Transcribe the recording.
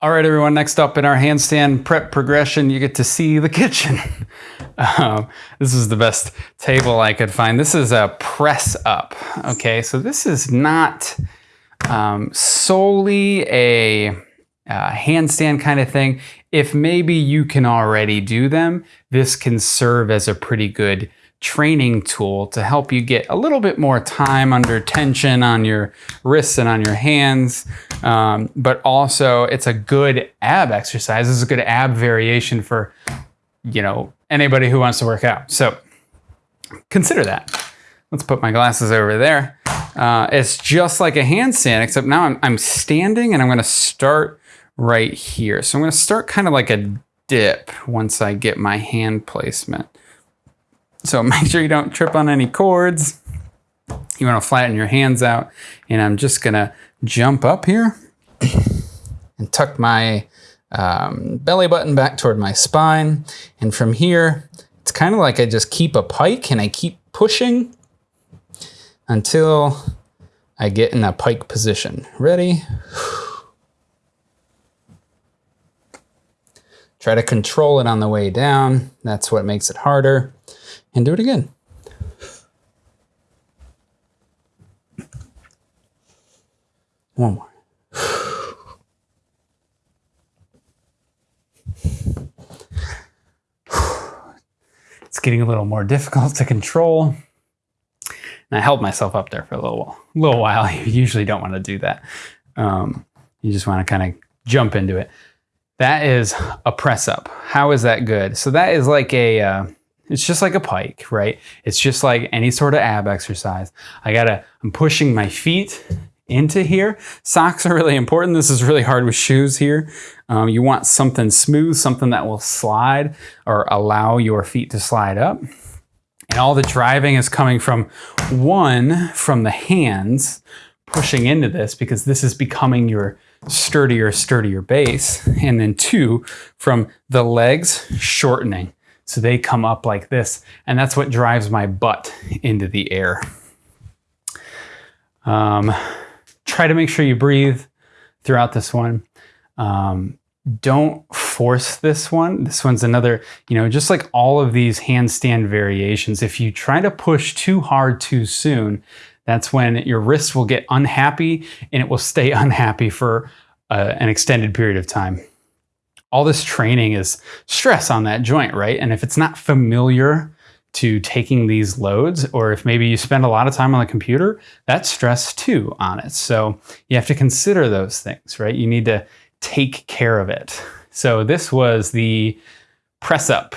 All right, everyone, next up in our handstand prep progression, you get to see the kitchen. um, this is the best table I could find. This is a press up, okay? So this is not um, solely a uh, handstand kind of thing. If maybe you can already do them, this can serve as a pretty good training tool to help you get a little bit more time under tension on your wrists and on your hands. Um, but also it's a good ab exercise. It's a good ab variation for, you know, anybody who wants to work out. So consider that. Let's put my glasses over there. Uh, it's just like a handstand, except now I'm, I'm standing and I'm gonna start right here. So I'm gonna start kind of like a dip once I get my hand placement. So make sure you don't trip on any cords. You want to flatten your hands out. And I'm just going to jump up here and tuck my um, belly button back toward my spine. And from here, it's kind of like I just keep a pike and I keep pushing until I get in a pike position. Ready? Try to control it on the way down. That's what makes it harder and do it again. One more. It's getting a little more difficult to control. And I held myself up there for a little while. A little while. You usually don't want to do that. Um, you just want to kind of jump into it. That is a press up. How is that good? So that is like a uh, it's just like a pike, right? It's just like any sort of ab exercise. I gotta, I'm pushing my feet into here. Socks are really important. This is really hard with shoes here. Um, you want something smooth, something that will slide or allow your feet to slide up. And all the driving is coming from one, from the hands pushing into this because this is becoming your sturdier, sturdier base. And then two, from the legs shortening. So they come up like this, and that's what drives my butt into the air. Um, try to make sure you breathe throughout this one. Um, don't force this one. This one's another, you know, just like all of these handstand variations, if you try to push too hard too soon, that's when your wrist will get unhappy and it will stay unhappy for uh, an extended period of time all this training is stress on that joint, right? And if it's not familiar to taking these loads, or if maybe you spend a lot of time on the computer, that's stress too on it. So you have to consider those things, right? You need to take care of it. So this was the press up